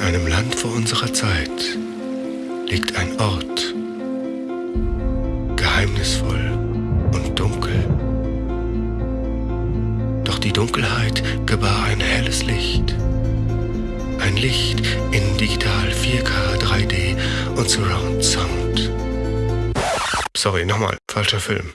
In einem Land vor unserer Zeit liegt ein Ort, geheimnisvoll und dunkel. Doch die Dunkelheit gebar ein helles Licht. Ein Licht in digital 4K, 3D und Surround Sound. Sorry, nochmal, falscher Film.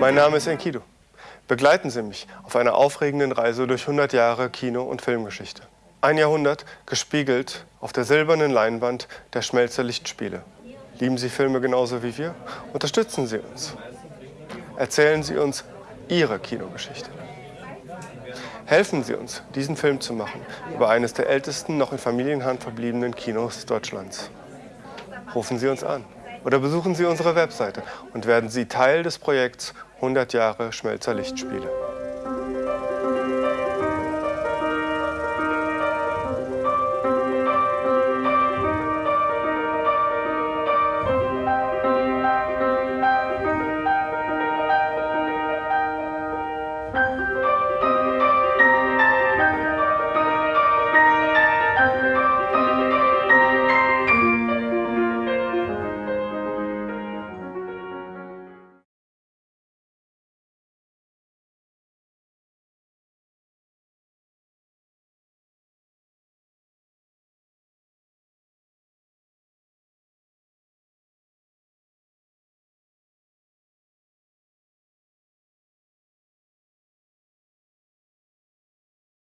Mein Name ist Enkidu. Begleiten Sie mich auf einer aufregenden Reise durch 100 Jahre Kino- und Filmgeschichte. Ein Jahrhundert gespiegelt auf der silbernen Leinwand der Schmelzerlichtspiele. Lieben Sie Filme genauso wie wir? Unterstützen Sie uns. Erzählen Sie uns Ihre Kinogeschichte. Helfen Sie uns, diesen Film zu machen über eines der ältesten noch in Familienhand verbliebenen Kinos Deutschlands. Rufen Sie uns an oder besuchen Sie unsere Webseite und werden Sie Teil des Projekts 100 Jahre Schmelzer Lichtspiele.